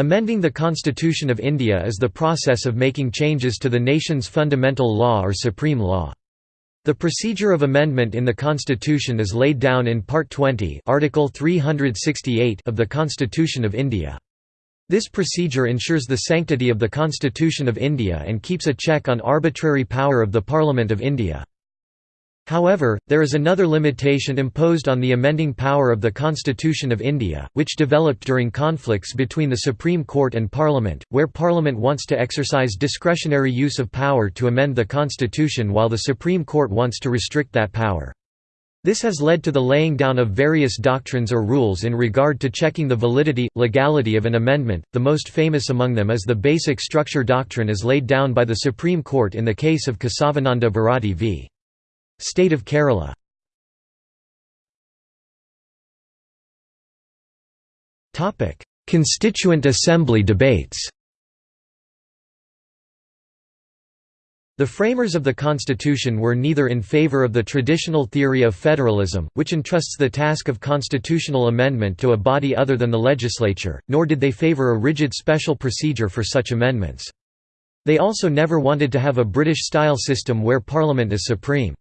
Amending the Constitution of India is the process of making changes to the nation's fundamental law or supreme law. The procedure of amendment in the Constitution is laid down in Part 20 Article 368 of the Constitution of India. This procedure ensures the sanctity of the Constitution of India and keeps a check on arbitrary power of the Parliament of India. However, there is another limitation imposed on the amending power of the Constitution of India, which developed during conflicts between the Supreme Court and Parliament, where Parliament wants to exercise discretionary use of power to amend the Constitution while the Supreme Court wants to restrict that power. This has led to the laying down of various doctrines or rules in regard to checking the validity, legality of an amendment, the most famous among them is the basic structure doctrine as laid down by the Supreme Court in the case of Kesavananda Bharati v. State of Kerala Constituent Assembly debates The framers of the Constitution were neither in favor of the traditional theory of federalism, which entrusts the task of constitutional amendment to a body other than the legislature, nor did they favor a rigid special procedure for such amendments. They also never wanted to have a British-style system where Parliament is supreme.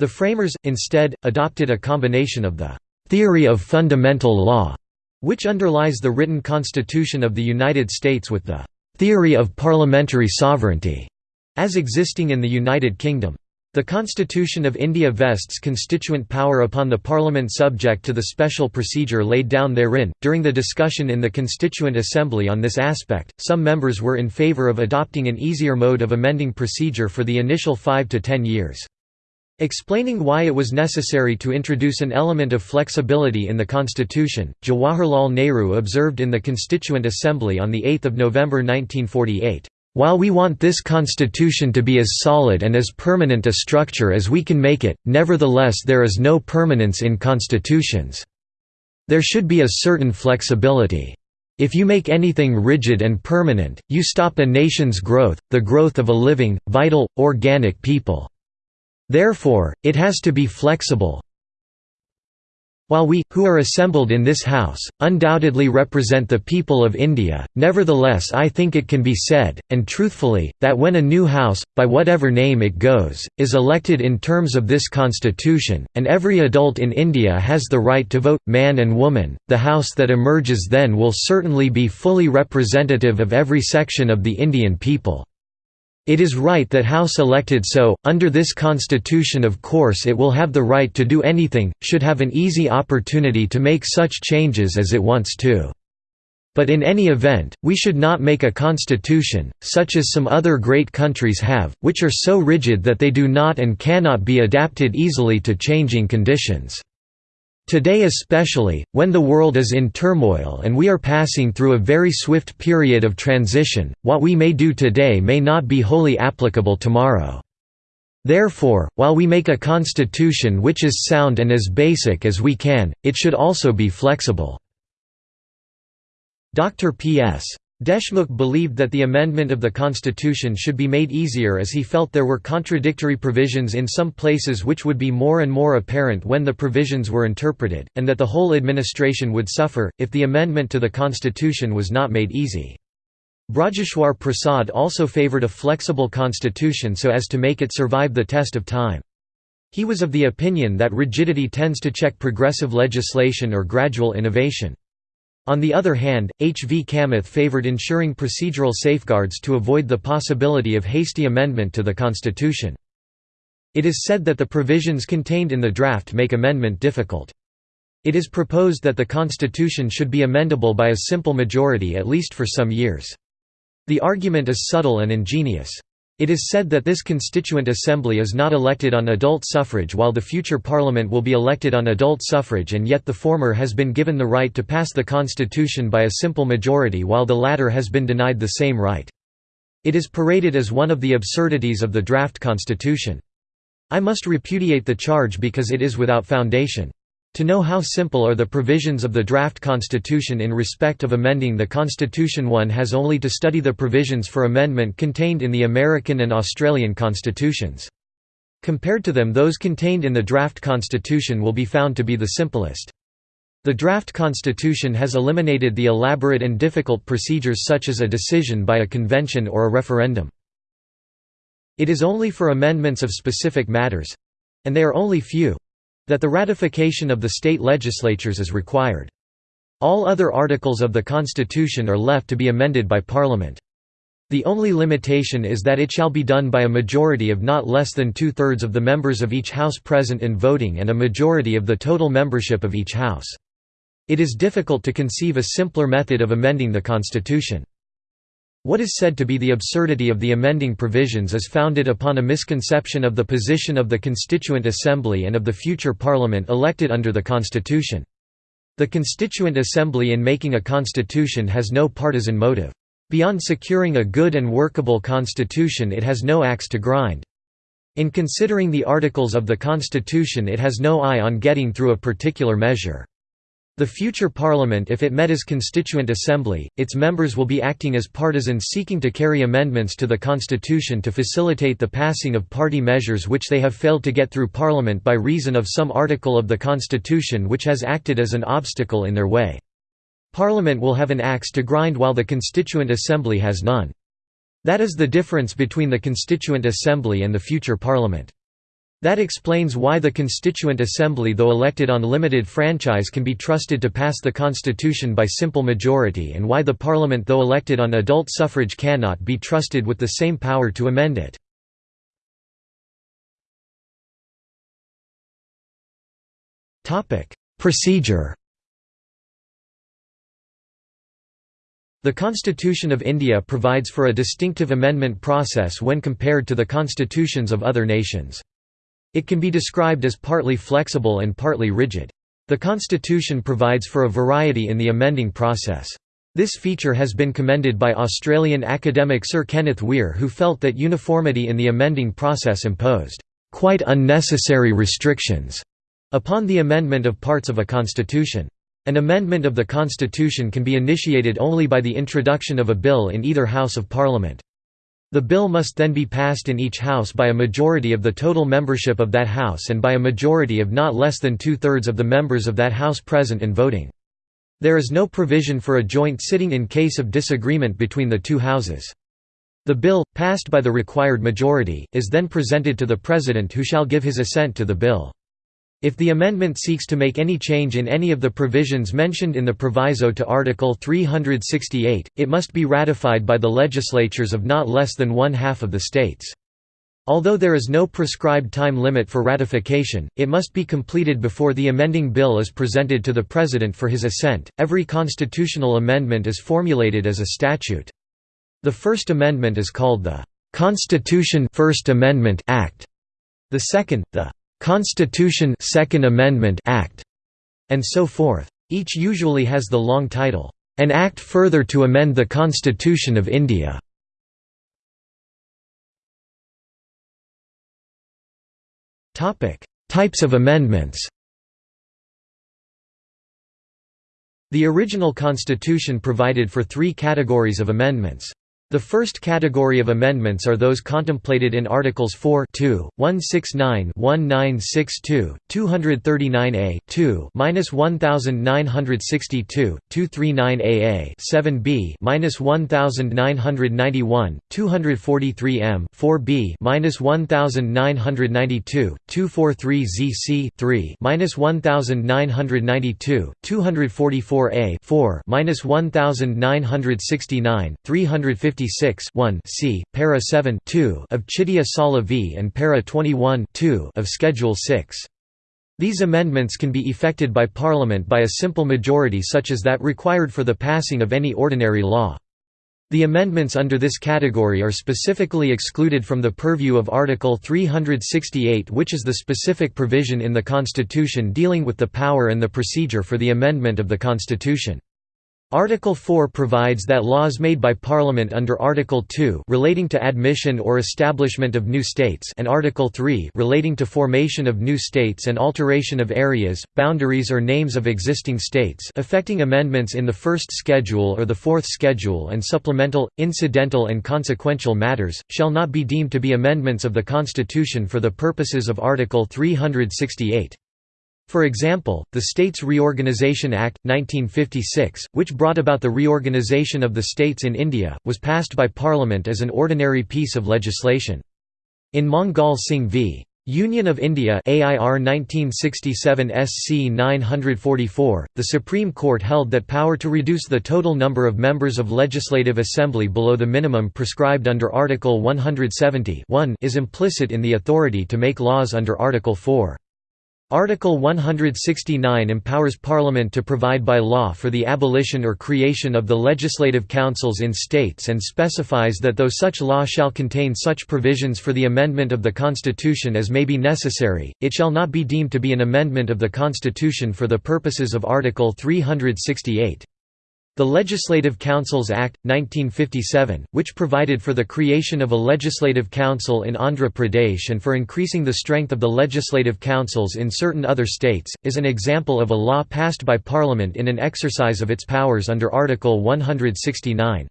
The framers, instead, adopted a combination of the «theory of fundamental law», which underlies the written Constitution of the United States with the «theory of parliamentary sovereignty» as existing in the United Kingdom. The Constitution of India vests constituent power upon the Parliament subject to the special procedure laid down therein. During the discussion in the Constituent Assembly on this aspect, some members were in favour of adopting an easier mode of amending procedure for the initial five to ten years. Explaining why it was necessary to introduce an element of flexibility in the constitution, Jawaharlal Nehru observed in the Constituent Assembly on 8 November 1948, "...while we want this constitution to be as solid and as permanent a structure as we can make it, nevertheless there is no permanence in constitutions. There should be a certain flexibility. If you make anything rigid and permanent, you stop a nation's growth, the growth of a living, vital, organic people." Therefore, it has to be flexible. While we, who are assembled in this House, undoubtedly represent the people of India, nevertheless I think it can be said, and truthfully, that when a new House, by whatever name it goes, is elected in terms of this constitution, and every adult in India has the right to vote, man and woman, the House that emerges then will certainly be fully representative of every section of the Indian people. It is right that House elected so, under this constitution of course it will have the right to do anything, should have an easy opportunity to make such changes as it wants to. But in any event, we should not make a constitution, such as some other great countries have, which are so rigid that they do not and cannot be adapted easily to changing conditions. Today especially, when the world is in turmoil and we are passing through a very swift period of transition, what we may do today may not be wholly applicable tomorrow. Therefore, while we make a constitution which is sound and as basic as we can, it should also be flexible." Dr. P.S. Deshmukh believed that the amendment of the constitution should be made easier as he felt there were contradictory provisions in some places which would be more and more apparent when the provisions were interpreted, and that the whole administration would suffer, if the amendment to the constitution was not made easy. Brajeshwar Prasad also favoured a flexible constitution so as to make it survive the test of time. He was of the opinion that rigidity tends to check progressive legislation or gradual innovation. On the other hand, H. V. Kamath favoured ensuring procedural safeguards to avoid the possibility of hasty amendment to the constitution. It is said that the provisions contained in the draft make amendment difficult. It is proposed that the constitution should be amendable by a simple majority at least for some years. The argument is subtle and ingenious. It is said that this constituent assembly is not elected on adult suffrage while the future parliament will be elected on adult suffrage and yet the former has been given the right to pass the constitution by a simple majority while the latter has been denied the same right. It is paraded as one of the absurdities of the draft constitution. I must repudiate the charge because it is without foundation. To know how simple are the provisions of the draft constitution in respect of amending the constitution one has only to study the provisions for amendment contained in the American and Australian constitutions. Compared to them those contained in the draft constitution will be found to be the simplest. The draft constitution has eliminated the elaborate and difficult procedures such as a decision by a convention or a referendum. It is only for amendments of specific matters—and they are only few—that the ratification of the state legislatures is required. All other articles of the Constitution are left to be amended by Parliament. The only limitation is that it shall be done by a majority of not less than two-thirds of the members of each House present in voting and a majority of the total membership of each House. It is difficult to conceive a simpler method of amending the Constitution. What is said to be the absurdity of the amending provisions is founded upon a misconception of the position of the Constituent Assembly and of the future Parliament elected under the Constitution. The Constituent Assembly in making a constitution has no partisan motive. Beyond securing a good and workable constitution it has no axe to grind. In considering the articles of the Constitution it has no eye on getting through a particular measure. The future parliament if it met as constituent assembly, its members will be acting as partisans seeking to carry amendments to the constitution to facilitate the passing of party measures which they have failed to get through parliament by reason of some article of the constitution which has acted as an obstacle in their way. Parliament will have an axe to grind while the constituent assembly has none. That is the difference between the constituent assembly and the future parliament. That explains why the Constituent Assembly though elected on limited franchise can be trusted to pass the constitution by simple majority and why the Parliament though elected on adult suffrage cannot be trusted with the same power to amend it. Procedure The Constitution of India provides for a distinctive amendment process when compared to the constitutions of other nations. It can be described as partly flexible and partly rigid. The Constitution provides for a variety in the amending process. This feature has been commended by Australian academic Sir Kenneth Wheare who felt that uniformity in the amending process imposed quite unnecessary restrictions upon the amendment of parts of a constitution. An amendment of the constitution can be initiated only by the introduction of a bill in either House of Parliament. The bill must then be passed in each House by a majority of the total membership of that House and by a majority of not less than two-thirds of the members of that House present and voting. There is no provision for a joint sitting in case of disagreement between the two Houses. The bill, passed by the required majority, is then presented to the President who shall give his assent to the bill. If the amendment seeks to make any change in any of the provisions mentioned in the proviso to Article 368, it must be ratified by the legislatures of not less than one-half of the states. Although there is no prescribed time limit for ratification, it must be completed before the amending bill is presented to the President for his assent. Every constitutional amendment is formulated as a statute. The First Amendment is called the Constitution First Amendment Act. The second, the Constitution Second Amendment Act, and so forth. Each usually has the long title, An Act Further to Amend the Constitution of India. Types of amendments The original constitution provided for three categories of amendments. The first category of amendments are those contemplated in Articles 4 2, 169 1962, 239a 2 1962, 239aa 7b 1991, 243m 4b 1992, 243zc 3 1992, 244a 4 1969, 350 56 1 c. para 7 2 of Chitia Sala v and para 21 2 of Schedule 6. These amendments can be effected by Parliament by a simple majority such as that required for the passing of any ordinary law. The amendments under this category are specifically excluded from the purview of Article 368 which is the specific provision in the Constitution dealing with the power and the procedure for the amendment of the Constitution. Article 4 provides that laws made by Parliament under Article 2 relating to admission or establishment of new states and Article 3 relating to formation of new states and alteration of areas, boundaries or names of existing states affecting amendments in the first schedule or the fourth schedule and supplemental, incidental and consequential matters, shall not be deemed to be amendments of the Constitution for the purposes of Article 368. For example, the States Reorganisation Act, 1956, which brought about the reorganisation of the states in India, was passed by Parliament as an ordinary piece of legislation. In Mangal Singh v. Union of India AIR 1967 SC 944, the Supreme Court held that power to reduce the total number of members of Legislative Assembly below the minimum prescribed under Article 170 is implicit in the authority to make laws under Article 4. Article 169 empowers Parliament to provide by law for the abolition or creation of the legislative councils in states and specifies that though such law shall contain such provisions for the amendment of the Constitution as may be necessary, it shall not be deemed to be an amendment of the Constitution for the purposes of Article 368. The Legislative Councils Act, 1957, which provided for the creation of a legislative council in Andhra Pradesh and for increasing the strength of the legislative councils in certain other states, is an example of a law passed by Parliament in an exercise of its powers under Article 169.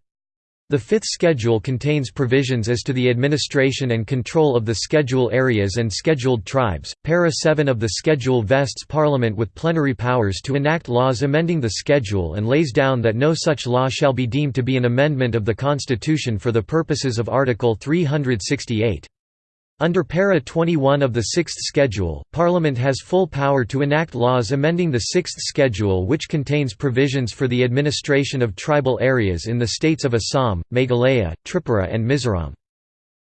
The fifth schedule contains provisions as to the administration and control of the schedule areas and scheduled tribes. Para 7 of the schedule vests Parliament with plenary powers to enact laws amending the schedule and lays down that no such law shall be deemed to be an amendment of the Constitution for the purposes of Article 368. Under Para 21 of the Sixth Schedule, Parliament has full power to enact laws amending the Sixth Schedule which contains provisions for the administration of tribal areas in the states of Assam, Meghalaya, Tripura and Mizoram.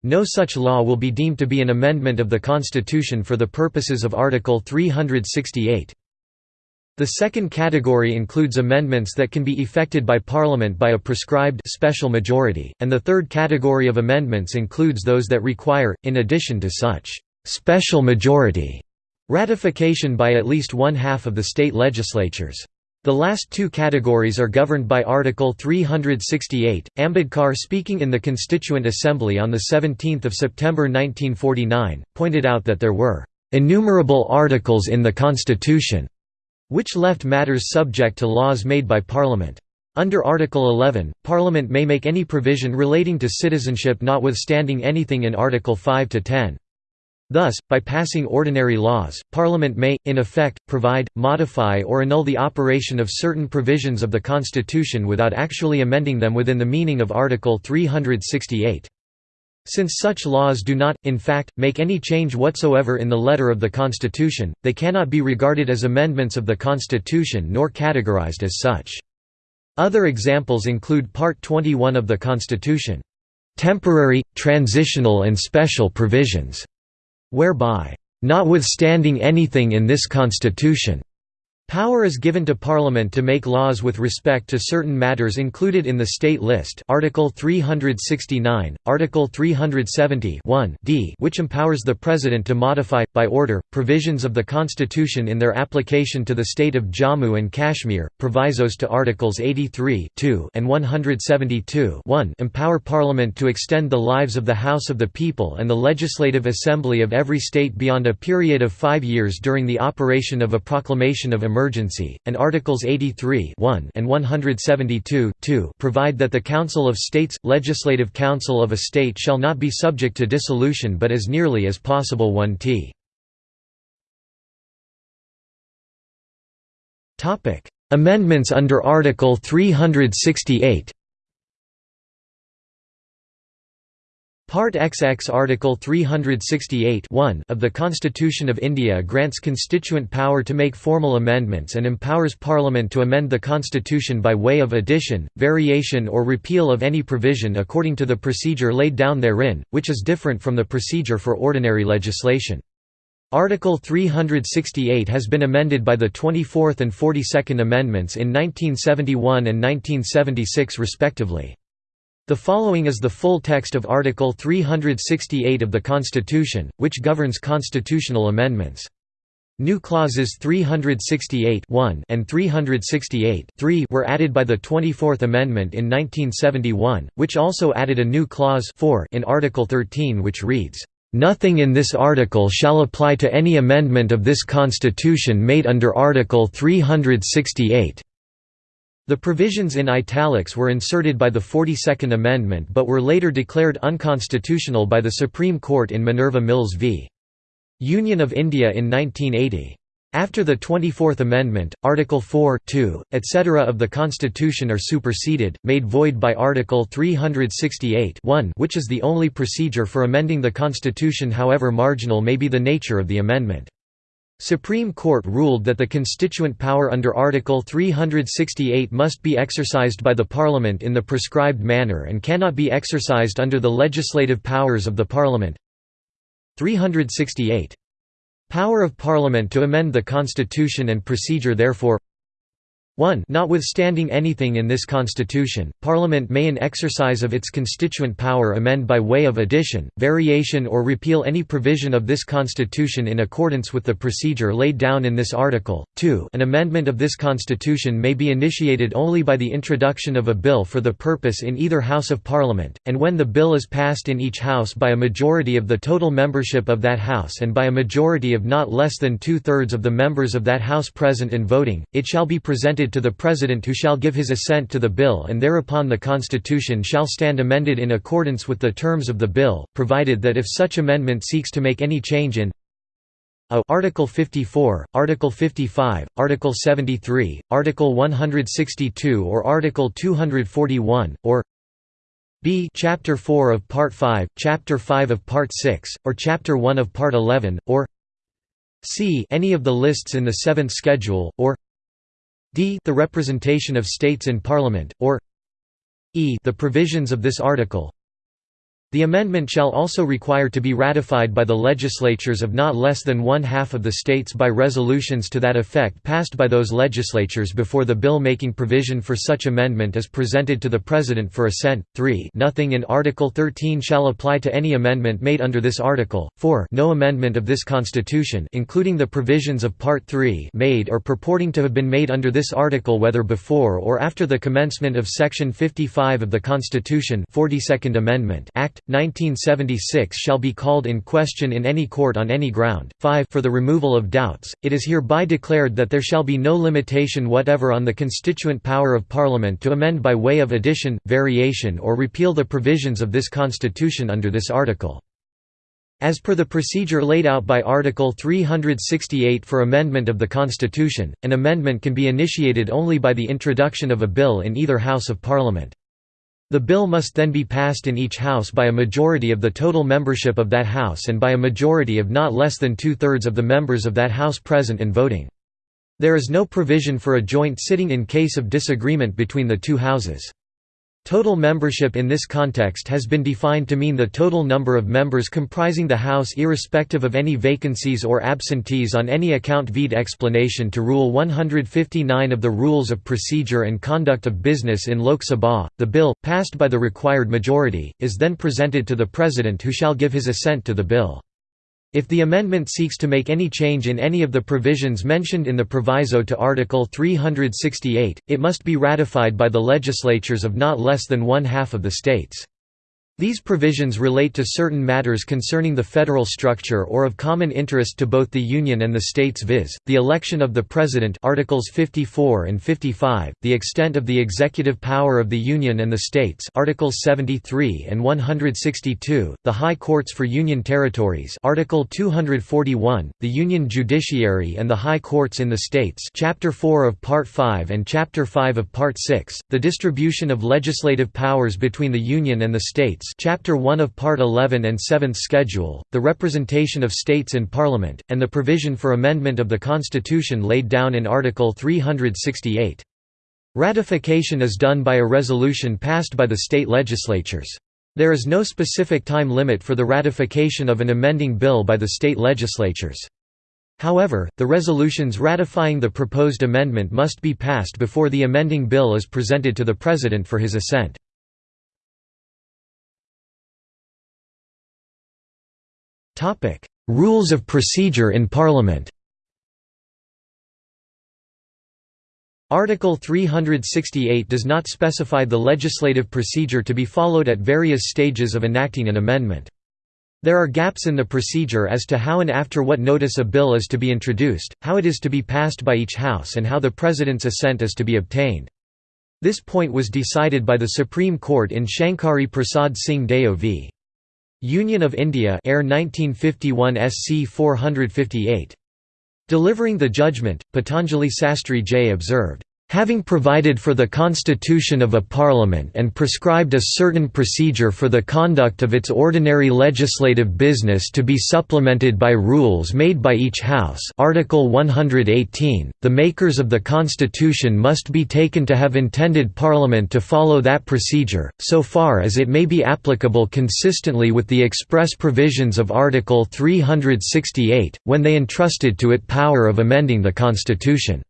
No such law will be deemed to be an amendment of the Constitution for the purposes of Article 368. The second category includes amendments that can be effected by Parliament by a prescribed special majority, and the third category of amendments includes those that require, in addition to such special majority, ratification by at least one-half of the state legislatures. The last two categories are governed by Article 368. Ambedkar speaking in the Constituent Assembly on 17 September 1949, pointed out that there were "...innumerable articles in the Constitution." Which left matters subject to laws made by Parliament. Under Article 11, Parliament may make any provision relating to citizenship notwithstanding anything in Article 5 to 10. Thus, by passing ordinary laws, Parliament may, in effect, provide, modify or annul the operation of certain provisions of the Constitution without actually amending them within the meaning of Article 368. Since such laws do not, in fact, make any change whatsoever in the letter of the Constitution, they cannot be regarded as amendments of the Constitution nor categorized as such. Other examples include Part 21 of the Constitution, "...temporary, transitional and special provisions", whereby, "...notwithstanding anything in this Constitution", Power is given to Parliament to make laws with respect to certain matters included in the State List Article 369, Article 370 d which empowers the President to modify, by order, provisions of the Constitution in their application to the state of Jammu and Kashmir, provisos to Articles 83 and 172 empower Parliament to extend the lives of the House of the People and the Legislative Assembly of every state beyond a period of five years during the operation of a proclamation of emergency emergency, and Articles 83 and 172 provide that the Council of States, Legislative Council of a state shall not be subject to dissolution but as nearly as possible 1t. Amendments under Article 368 Part XX Article 368 of the Constitution of India grants constituent power to make formal amendments and empowers Parliament to amend the Constitution by way of addition, variation or repeal of any provision according to the procedure laid down therein, which is different from the procedure for ordinary legislation. Article 368 has been amended by the 24th and 42nd Amendments in 1971 and 1976 respectively. The following is the full text of Article 368 of the Constitution, which governs constitutional amendments. New clauses 368 and 368 were added by the 24th Amendment in 1971, which also added a new clause 4 in Article 13 which reads, "...nothing in this article shall apply to any amendment of this Constitution made under Article 368." The provisions in italics were inserted by the 42nd Amendment but were later declared unconstitutional by the Supreme Court in Minerva Mills v. Union of India in 1980. After the 24th Amendment, Article 4 2, etc. of the Constitution are superseded, made void by Article 368 1 which is the only procedure for amending the Constitution however marginal may be the nature of the amendment. Supreme Court ruled that the constituent power under Article 368 must be exercised by the Parliament in the prescribed manner and cannot be exercised under the legislative powers of the Parliament. 368 Power of Parliament to amend the Constitution and procedure therefore 1 Notwithstanding anything in this Constitution, Parliament may in exercise of its constituent power amend by way of addition, variation or repeal any provision of this Constitution in accordance with the procedure laid down in this article. 2 An amendment of this Constitution may be initiated only by the introduction of a bill for the purpose in either House of Parliament, and when the bill is passed in each House by a majority of the total membership of that House and by a majority of not less than two-thirds of the members of that House present and voting, it shall be presented to the President who shall give his assent to the bill and thereupon the Constitution shall stand amended in accordance with the terms of the bill, provided that if such amendment seeks to make any change in a. Article 54, Article 55, Article 73, Article 162 or Article 241, or b. Chapter 4 of Part 5, Chapter 5 of Part 6, or Chapter 1 of Part 11, or c. Any of the lists in the seventh schedule, or d the representation of states in Parliament, or e the provisions of this article the amendment shall also require to be ratified by the legislatures of not less than one-half of the states by resolutions to that effect passed by those legislatures before the bill making provision for such amendment is presented to the President for assent. 3 Nothing in Article 13 shall apply to any amendment made under this article. 4 No amendment of this Constitution including the provisions of Part 3 made or purporting to have been made under this article whether before or after the commencement of Section 55 of the Constitution 42nd Amendment Act 1976 shall be called in question in any court on any ground. 5 For the removal of doubts, it is hereby declared that there shall be no limitation whatever on the constituent power of Parliament to amend by way of addition, variation or repeal the provisions of this Constitution under this article. As per the procedure laid out by Article 368 for amendment of the Constitution, an amendment can be initiated only by the introduction of a bill in either House of Parliament. The bill must then be passed in each House by a majority of the total membership of that House and by a majority of not less than two-thirds of the members of that House present and voting. There is no provision for a joint sitting in case of disagreement between the two Houses. Total membership in this context has been defined to mean the total number of members comprising the House irrespective of any vacancies or absentees on any account vide explanation to Rule 159 of the Rules of Procedure and Conduct of Business in Lok Sabha. The bill, passed by the required majority, is then presented to the President who shall give his assent to the bill. If the amendment seeks to make any change in any of the provisions mentioned in the proviso to Article 368, it must be ratified by the legislatures of not less than one-half of the states. These provisions relate to certain matters concerning the federal structure or of common interest to both the Union and the states viz., the election of the President Articles 54 and 55, the extent of the executive power of the Union and the states Articles 73 and 162, the High Courts for Union Territories Article 241, the Union Judiciary and the High Courts in the states Chapter 4 of Part 5 and Chapter 5 of Part 6, the distribution of legislative powers between the Union and the states Chapter 1 of Part 11 and 7th Schedule, the representation of states in Parliament, and the provision for amendment of the Constitution laid down in Article 368. Ratification is done by a resolution passed by the state legislatures. There is no specific time limit for the ratification of an amending bill by the state legislatures. However, the resolutions ratifying the proposed amendment must be passed before the amending bill is presented to the President for his assent. Topic: Rules of procedure in Parliament. Article 368 does not specify the legislative procedure to be followed at various stages of enacting an amendment. There are gaps in the procedure as to how and after what notice a bill is to be introduced, how it is to be passed by each House and how the President's assent is to be obtained. This point was decided by the Supreme Court in Shankari Prasad Singh Deo v. Union of India Air 1951 SC 458. Delivering the judgment, Patanjali Sastri J observed, Having provided for the constitution of a parliament and prescribed a certain procedure for the conduct of its ordinary legislative business to be supplemented by rules made by each house Article 118, the makers of the constitution must be taken to have intended parliament to follow that procedure, so far as it may be applicable consistently with the express provisions of Article 368, when they entrusted to it power of amending the constitution.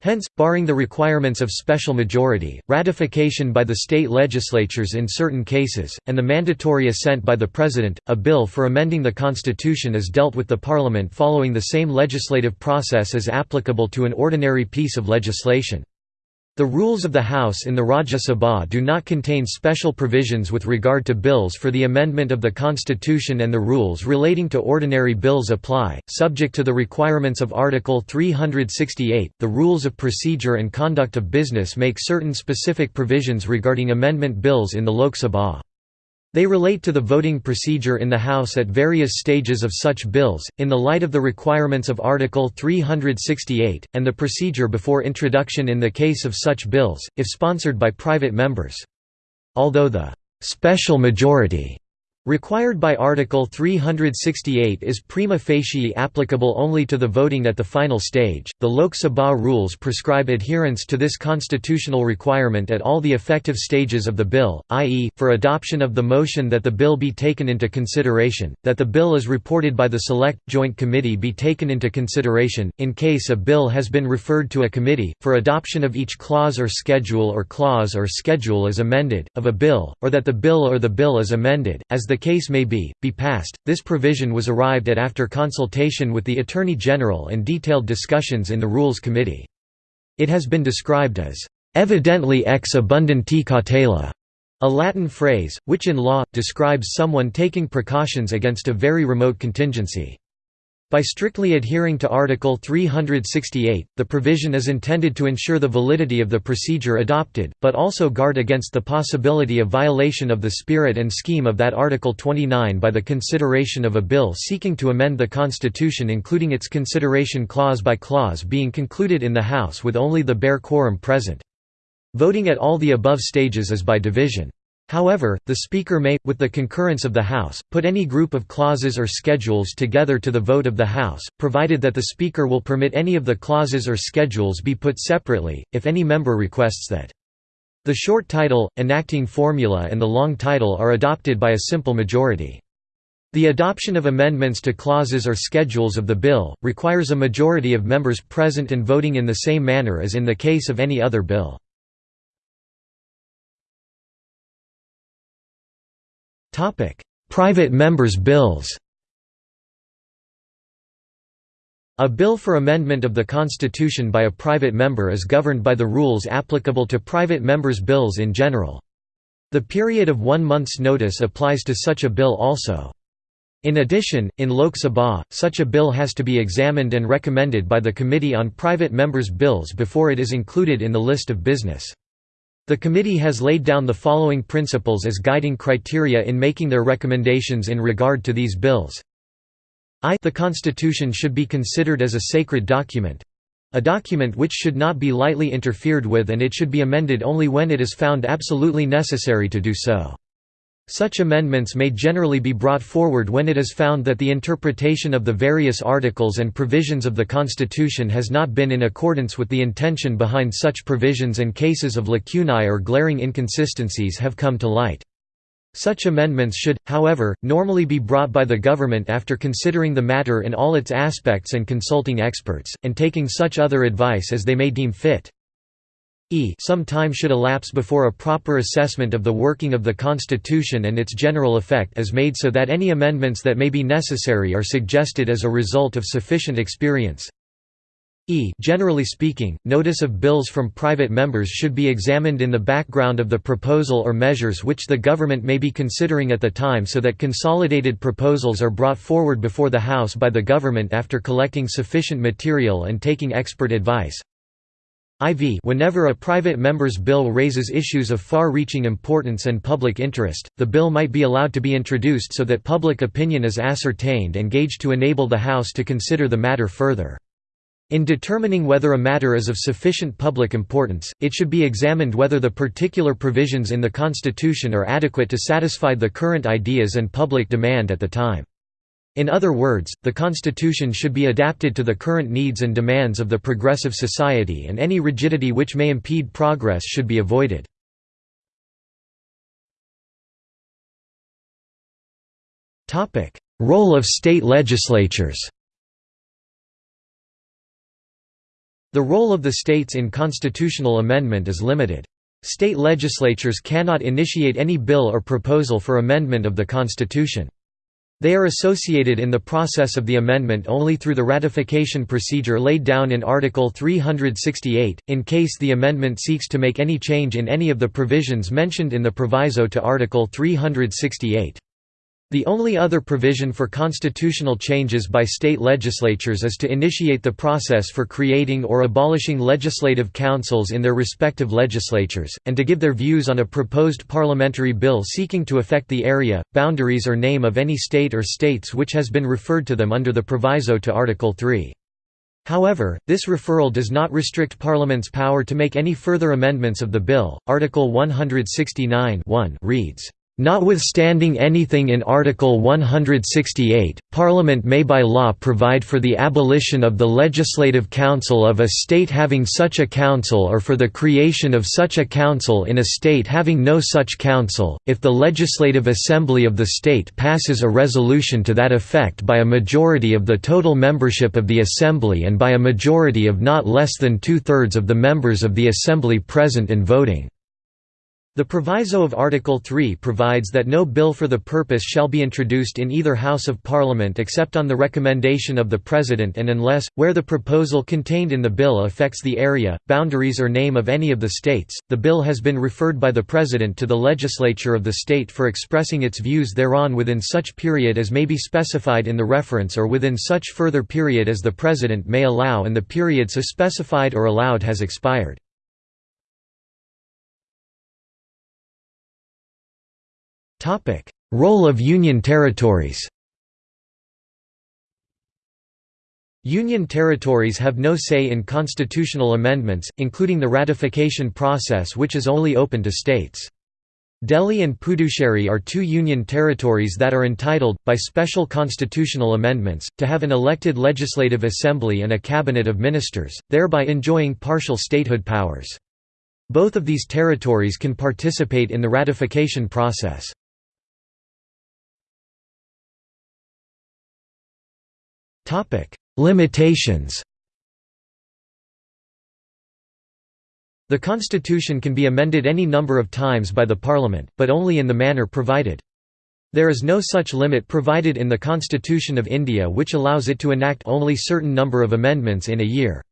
Hence, barring the requirements of special majority, ratification by the state legislatures in certain cases, and the mandatory assent by the President, a bill for amending the Constitution is dealt with the Parliament following the same legislative process as applicable to an ordinary piece of legislation. The rules of the House in the Rajya Sabha do not contain special provisions with regard to bills for the amendment of the constitution and the rules relating to ordinary bills apply, subject to the requirements of Article 368. The rules of procedure and conduct of business make certain specific provisions regarding amendment bills in the Lok Sabha. They relate to the voting procedure in the House at various stages of such bills, in the light of the requirements of Article 368, and the procedure before introduction in the case of such bills, if sponsored by private members. Although the «special majority» required by Article 368 is prima facie applicable only to the voting at the final stage. The Lok Sabha rules prescribe adherence to this constitutional requirement at all the effective stages of the bill, i.e., for adoption of the motion that the bill be taken into consideration, that the bill is reported by the Select Joint Committee be taken into consideration, in case a bill has been referred to a committee, for adoption of each clause or schedule or clause or schedule as amended, of a bill, or that the bill or the bill is amended, as the case may be, be passed. This provision was arrived at after consultation with the Attorney General and detailed discussions in the Rules Committee. It has been described as evidently ex abundanti cautela, a Latin phrase, which in law, describes someone taking precautions against a very remote contingency. By strictly adhering to Article 368, the provision is intended to ensure the validity of the procedure adopted, but also guard against the possibility of violation of the spirit and scheme of that Article 29 by the consideration of a bill seeking to amend the Constitution including its consideration clause by clause being concluded in the House with only the bare quorum present. Voting at all the above stages is by division. However, the Speaker may, with the concurrence of the House, put any group of clauses or schedules together to the vote of the House, provided that the Speaker will permit any of the clauses or schedules be put separately, if any member requests that. The short title, enacting formula and the long title are adopted by a simple majority. The adoption of amendments to clauses or schedules of the bill, requires a majority of members present and voting in the same manner as in the case of any other bill. Private members' bills A bill for amendment of the Constitution by a private member is governed by the rules applicable to private members' bills in general. The period of one month's notice applies to such a bill also. In addition, in Lok Sabha, such a bill has to be examined and recommended by the Committee on Private Members' Bills before it is included in the list of business. The committee has laid down the following principles as guiding criteria in making their recommendations in regard to these bills. I the Constitution should be considered as a sacred document a document which should not be lightly interfered with and it should be amended only when it is found absolutely necessary to do so. Such amendments may generally be brought forward when it is found that the interpretation of the various articles and provisions of the Constitution has not been in accordance with the intention behind such provisions and cases of lacunae or glaring inconsistencies have come to light. Such amendments should, however, normally be brought by the government after considering the matter in all its aspects and consulting experts, and taking such other advice as they may deem fit. E some time should elapse before a proper assessment of the working of the Constitution and its general effect is made so that any amendments that may be necessary are suggested as a result of sufficient experience. E generally speaking, notice of bills from private members should be examined in the background of the proposal or measures which the government may be considering at the time so that consolidated proposals are brought forward before the House by the government after collecting sufficient material and taking expert advice. IV Whenever a private member's bill raises issues of far-reaching importance and public interest, the bill might be allowed to be introduced so that public opinion is ascertained and gauged to enable the House to consider the matter further. In determining whether a matter is of sufficient public importance, it should be examined whether the particular provisions in the Constitution are adequate to satisfy the current ideas and public demand at the time. In other words, the Constitution should be adapted to the current needs and demands of the progressive society and any rigidity which may impede progress should be avoided. Role of state legislatures The role of the states in constitutional amendment is limited. State legislatures cannot initiate any bill or proposal for amendment of the Constitution. They are associated in the process of the amendment only through the ratification procedure laid down in Article 368, in case the amendment seeks to make any change in any of the provisions mentioned in the proviso to Article 368. The only other provision for constitutional changes by state legislatures is to initiate the process for creating or abolishing legislative councils in their respective legislatures, and to give their views on a proposed parliamentary bill seeking to affect the area, boundaries or name of any state or states which has been referred to them under the proviso to Article 3. However, this referral does not restrict Parliament's power to make any further amendments of the bill. Article 169 reads, Notwithstanding anything in Article 168, Parliament may by law provide for the abolition of the Legislative Council of a state having such a council or for the creation of such a council in a state having no such council, if the Legislative Assembly of the state passes a resolution to that effect by a majority of the total membership of the Assembly and by a majority of not less than two-thirds of the members of the Assembly present and voting. The proviso of Article 3 provides that no bill for the purpose shall be introduced in either House of Parliament except on the recommendation of the President and unless, where the proposal contained in the bill affects the area, boundaries or name of any of the states, the bill has been referred by the President to the legislature of the state for expressing its views thereon within such period as may be specified in the reference or within such further period as the President may allow and the period so specified or allowed has expired. Role of Union territories. Union territories have no say in constitutional amendments, including the ratification process which is only open to states. Delhi and Puducherry are two union territories that are entitled, by special constitutional amendments, to have an elected legislative assembly and a cabinet of ministers, thereby enjoying partial statehood powers. Both of these territories can participate in the ratification process. Limitations The constitution can be amended any number of times by the parliament, but only in the manner provided. There is no such limit provided in the Constitution of India which allows it to enact only certain number of amendments in a year.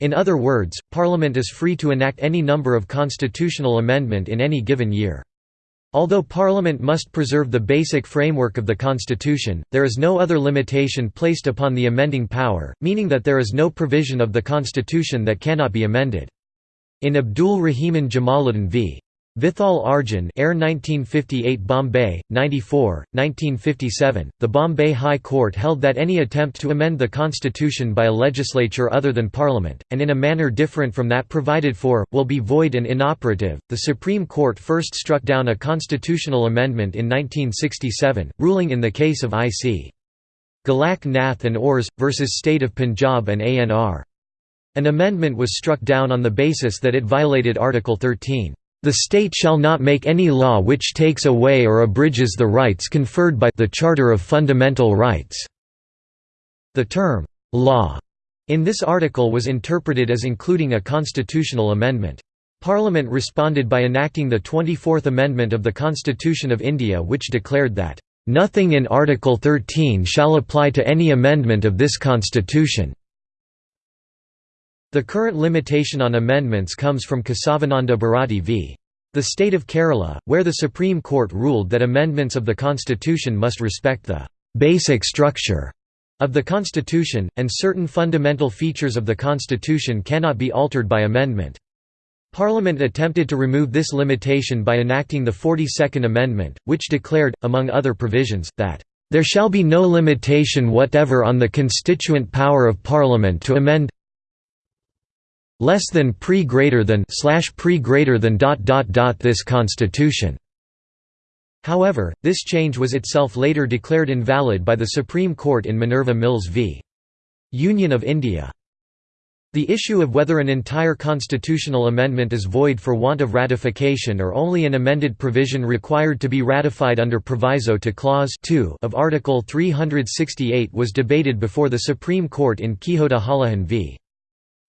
In other words, Parliament is free to enact any number of constitutional amendment in any given year. Although Parliament must preserve the basic framework of the Constitution, there is no other limitation placed upon the amending power, meaning that there is no provision of the Constitution that cannot be amended. In Abdul Rahiman Jamaluddin v. Vithal Arjun Air 1958 Bombay, 94, 1957, the Bombay High Court held that any attempt to amend the constitution by a legislature other than parliament, and in a manner different from that provided for, will be void and inoperative. The Supreme Court first struck down a constitutional amendment in 1967, ruling in the case of I.C. Golaknath and Ors, versus State of Punjab and ANR. An amendment was struck down on the basis that it violated Article 13. The state shall not make any law which takes away or abridges the rights conferred by the Charter of Fundamental Rights." The term, "'law' in this article was interpreted as including a constitutional amendment. Parliament responded by enacting the 24th Amendment of the Constitution of India which declared that, "'Nothing in Article 13 shall apply to any amendment of this constitution' The current limitation on amendments comes from Kesavananda Bharati v. The state of Kerala, where the Supreme Court ruled that amendments of the constitution must respect the «basic structure» of the Constitution, and certain fundamental features of the Constitution cannot be altered by amendment. Parliament attempted to remove this limitation by enacting the 42nd Amendment, which declared, among other provisions, that there shall be no limitation whatever on the constituent power of Parliament to amend less than pre greater than slash pre greater than dot dot dot this constitution However, this change was itself later declared invalid by the Supreme Court in Minerva Mills v. Union of India. The issue of whether an entire constitutional amendment is void for want of ratification or only an amended provision required to be ratified under proviso to Clause 2 of Article 368 was debated before the Supreme Court in Kihoto Hollohan v.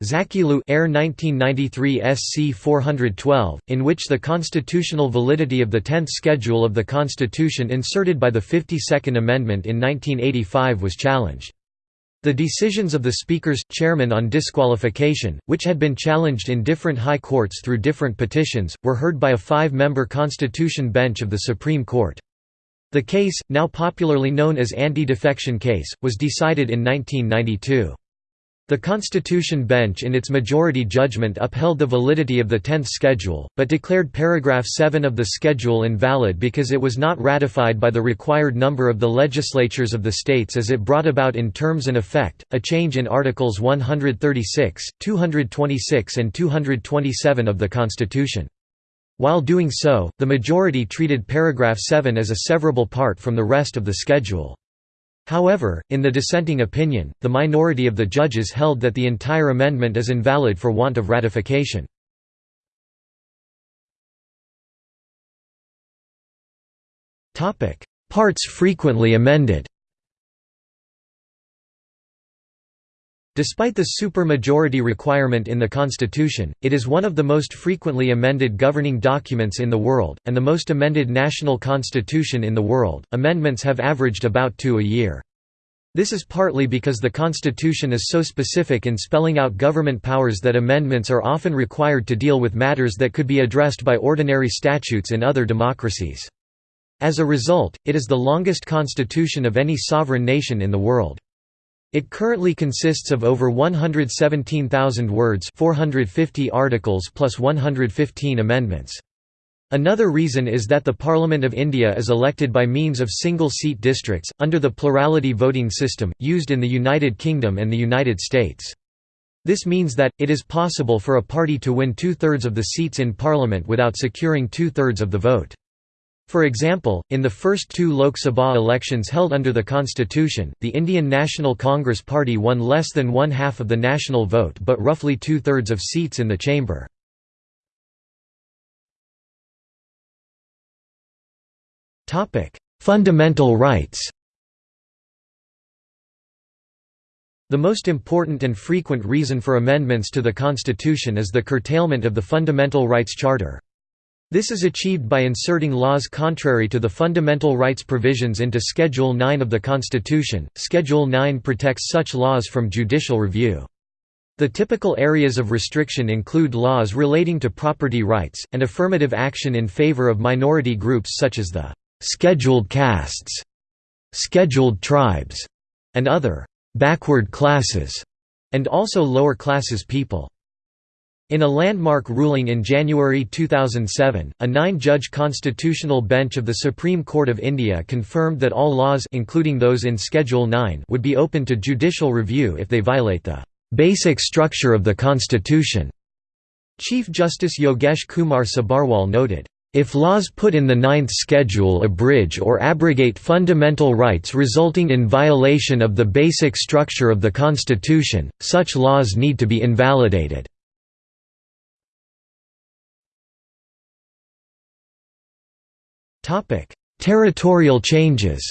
Zachillhu Air 1993 SC 412, in which the constitutional validity of the Tenth Schedule of the Constitution inserted by the 52nd Amendment in 1985 was challenged. The decisions of the Speaker's chairman on disqualification, which had been challenged in different high courts through different petitions, were heard by a five-member Constitution bench of the Supreme Court. The case, now popularly known as anti-defection case, was decided in 1992. The Constitution Bench in its majority judgment upheld the validity of the Tenth Schedule, but declared paragraph 7 of the schedule invalid because it was not ratified by the required number of the legislatures of the states as it brought about in terms and effect, a change in Articles 136, 226 and 227 of the Constitution. While doing so, the majority treated paragraph 7 as a severable part from the rest of the schedule. However, in the dissenting opinion, the minority of the judges held that the entire amendment is invalid for want of ratification. Parts frequently amended Despite the supermajority requirement in the Constitution, it is one of the most frequently amended governing documents in the world, and the most amended national constitution in the world. Amendments have averaged about two a year. This is partly because the Constitution is so specific in spelling out government powers that amendments are often required to deal with matters that could be addressed by ordinary statutes in other democracies. As a result, it is the longest constitution of any sovereign nation in the world. It currently consists of over 117,000 words 450 articles plus 115 amendments. Another reason is that the Parliament of India is elected by means of single-seat districts, under the plurality voting system, used in the United Kingdom and the United States. This means that, it is possible for a party to win two-thirds of the seats in Parliament without securing two-thirds of the vote. For example, in the first two Lok Sabha elections held under the constitution, the Indian National Congress Party won less than one-half of the national vote but roughly two-thirds of seats in the chamber. Fundamental rights The most important and frequent reason for amendments to the Constitution is the curtailment of the Fundamental Rights Charter. This is achieved by inserting laws contrary to the fundamental rights provisions into Schedule 9 of the Constitution. Schedule 9 protects such laws from judicial review. The typical areas of restriction include laws relating to property rights, and affirmative action in favor of minority groups such as the «scheduled castes», «scheduled tribes», and other «backward classes», and also lower classes people. In a landmark ruling in January 2007, a nine-judge constitutional bench of the Supreme Court of India confirmed that all laws including those in Schedule 9 would be open to judicial review if they violate the "...basic structure of the Constitution." Chief Justice Yogesh Kumar Sabharwal noted, if laws put in the Ninth Schedule abridge or abrogate fundamental rights resulting in violation of the basic structure of the Constitution, such laws need to be invalidated. Topic: Territorial changes.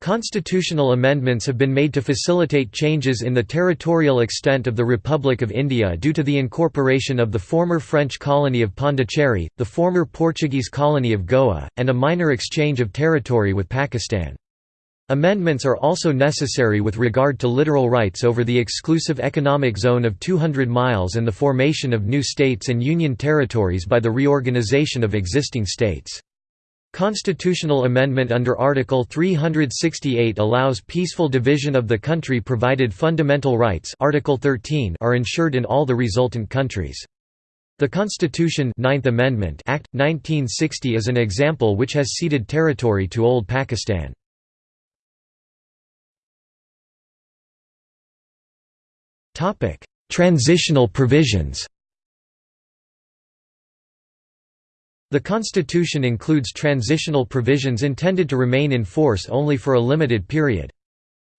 Constitutional amendments have been made to facilitate changes in the territorial extent of the Republic of India due to the incorporation of the former French colony of Pondicherry, the former Portuguese colony of Goa, and a minor exchange of territory with Pakistan. Amendments are also necessary with regard to littoral rights over the exclusive economic zone of 200 miles and the formation of new states and union territories by the reorganization of existing states. Constitutional amendment under Article 368 allows peaceful division of the country provided fundamental rights Article 13 are ensured in all the resultant countries. The Constitution Ninth Amendment Act, 1960 is an example which has ceded territory to Old Pakistan. Transitional provisions The Constitution includes transitional provisions intended to remain in force only for a limited period.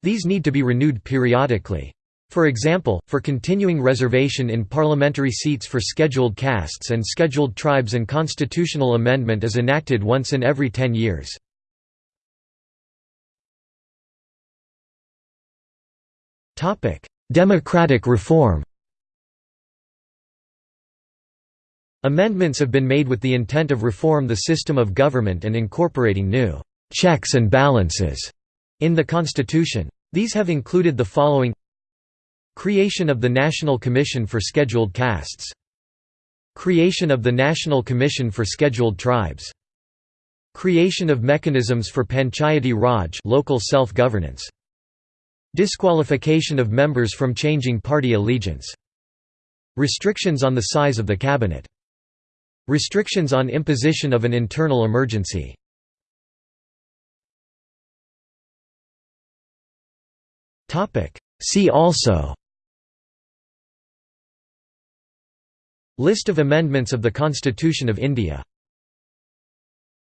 These need to be renewed periodically. For example, for continuing reservation in parliamentary seats for scheduled castes and scheduled tribes an constitutional amendment is enacted once in every ten years. Democratic reform. Amendments have been made with the intent of reform the system of government and incorporating new «checks and balances» in the Constitution. These have included the following. Creation of the National Commission for Scheduled Castes. Creation of the National Commission for Scheduled Tribes. Creation of mechanisms for Panchayati Raj local self-governance Disqualification of members from changing party allegiance. Restrictions on the size of the cabinet. Restrictions on imposition of an internal emergency. See also. List of amendments of the Constitution of India